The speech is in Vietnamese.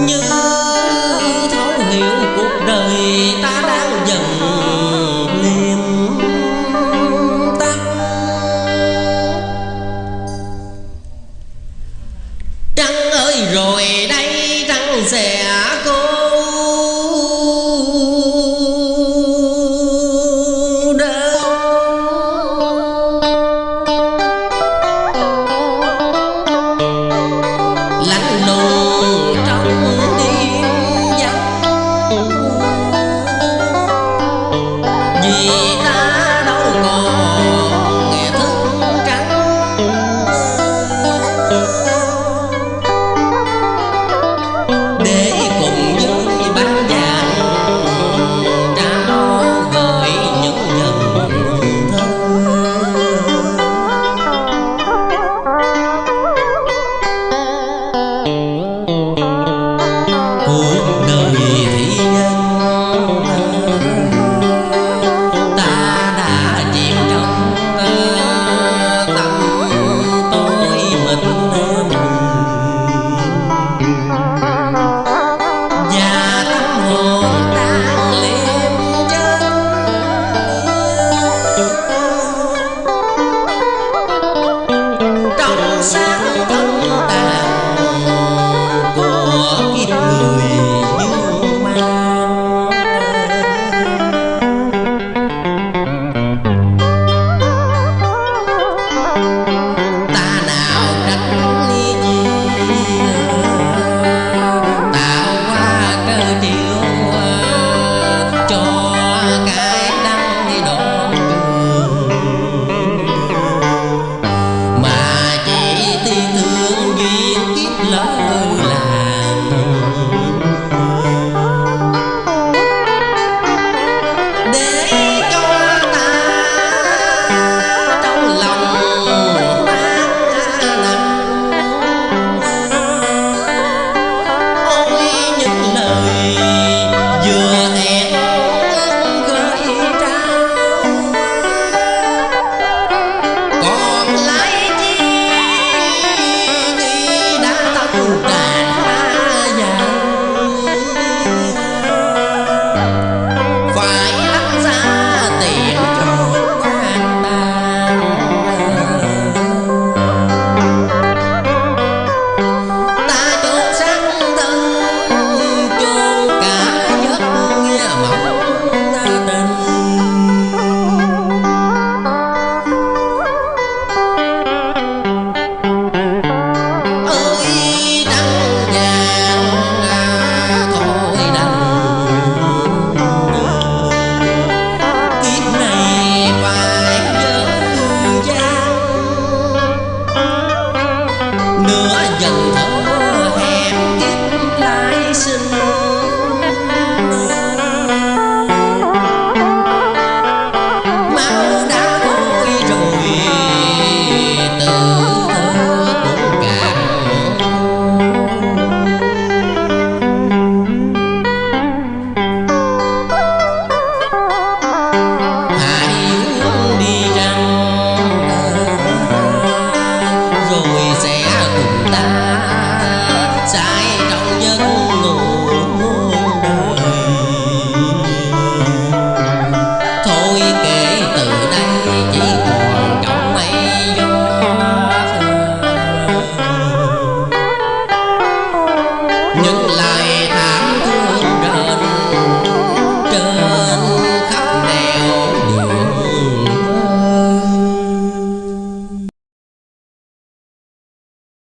như thấu hiểu cuộc đời ta đang dần liềm tắt trăng ơi, rồi đây trăng sẽ run.